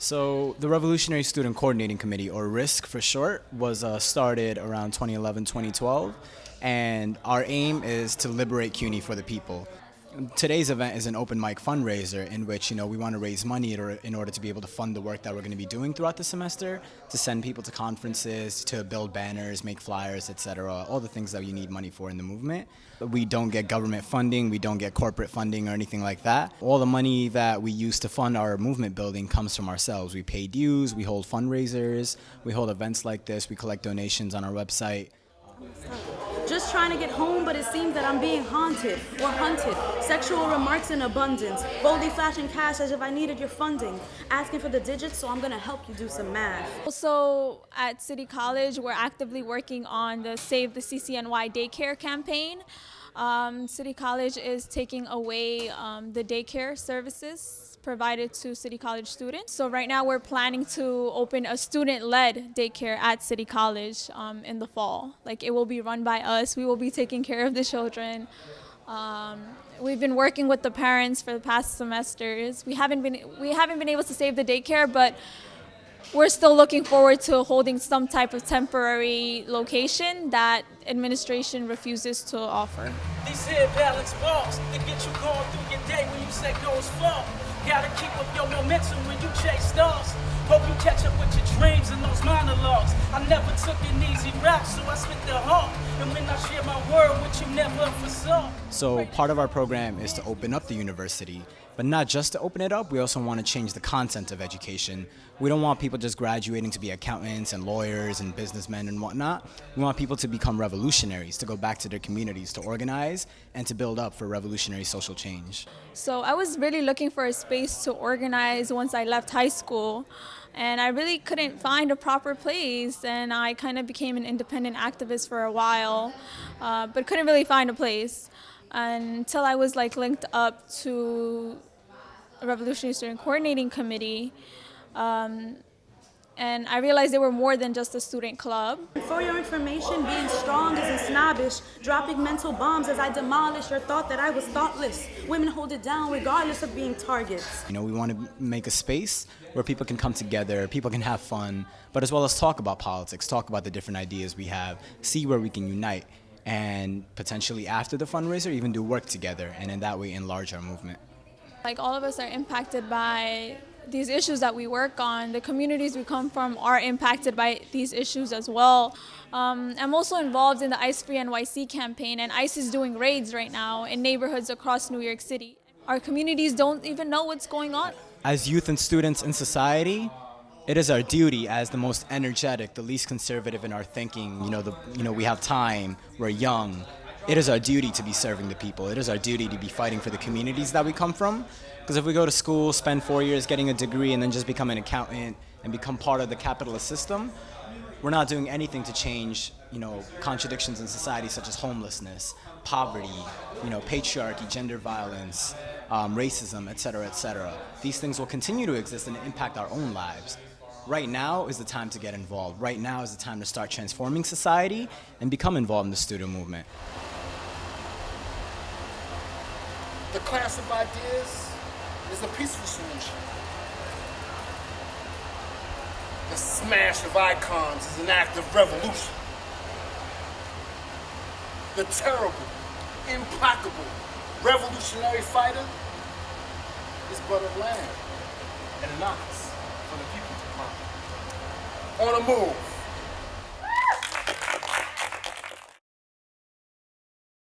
So the Revolutionary Student Coordinating Committee, or RISC for short, was uh, started around 2011, 2012, and our aim is to liberate CUNY for the people. Today's event is an open mic fundraiser in which you know we want to raise money in order to be able to fund the work that we're going to be doing throughout the semester, to send people to conferences, to build banners, make flyers, etc. All the things that you need money for in the movement. We don't get government funding, we don't get corporate funding or anything like that. All the money that we use to fund our movement building comes from ourselves. We pay dues, we hold fundraisers, we hold events like this, we collect donations on our website. Just trying to get home, but it seems that I'm being haunted or hunted. Sexual remarks in abundance. Boldly flashing cash as if I needed your funding. Asking for the digits, so I'm gonna help you do some math. Also, at City College, we're actively working on the Save the CCNY Daycare campaign. Um, City College is taking away um, the daycare services provided to City College students. So right now we're planning to open a student-led daycare at City College um, in the fall. Like it will be run by us. We will be taking care of the children. Um, we've been working with the parents for the past semesters. We haven't been we haven't been able to save the daycare, but we're still looking forward to holding some type of temporary location that administration refuses to offer. Balance balls get you going through your day when you fall. Gotta keep up your momentum when you chase stars. Hope you catch up with your dreams and those monologues. I never took an easy route, so I spit the heart. And when I share my word with you, never foresaw. So part of our program is to open up the university, but not just to open it up, we also want to change the content of education. We don't want people just graduating to be accountants and lawyers and businessmen and whatnot. We want people to become revolutionaries, to go back to their communities, to organize and to build up for revolutionary social change. So I was really looking for a space to organize once I left high school and I really couldn't find a proper place and I kind of became an independent activist for a while uh, but couldn't really find a place until I was like linked up to a Revolutionary Student Coordinating Committee. Um, and I realized they were more than just a student club. For your information, being strong isn't snobbish, dropping mental bombs as I demolish your thought that I was thoughtless. Women hold it down regardless of being targets. You know, we want to make a space where people can come together, people can have fun, but as well as talk about politics, talk about the different ideas we have, see where we can unite, and potentially after the fundraiser, even do work together, and in that way enlarge our movement. Like all of us are impacted by these issues that we work on, the communities we come from are impacted by these issues as well. Um, I'm also involved in the ICE Free NYC campaign and ICE is doing raids right now in neighborhoods across New York City. Our communities don't even know what's going on. As youth and students in society, it is our duty as the most energetic, the least conservative in our thinking, you know, the, you know we have time, we're young, it is our duty to be serving the people. It is our duty to be fighting for the communities that we come from. Because if we go to school, spend four years getting a degree, and then just become an accountant and become part of the capitalist system, we're not doing anything to change, you know, contradictions in society such as homelessness, poverty, you know, patriarchy, gender violence, um, racism, et cetera, et cetera. These things will continue to exist and impact our own lives. Right now is the time to get involved. Right now is the time to start transforming society and become involved in the student movement. The class of ideas is a peaceful solution. The smash of icons is an act of revolution. The terrible, implacable, revolutionary fighter is but a lamb and an ox for the people to find. On the move.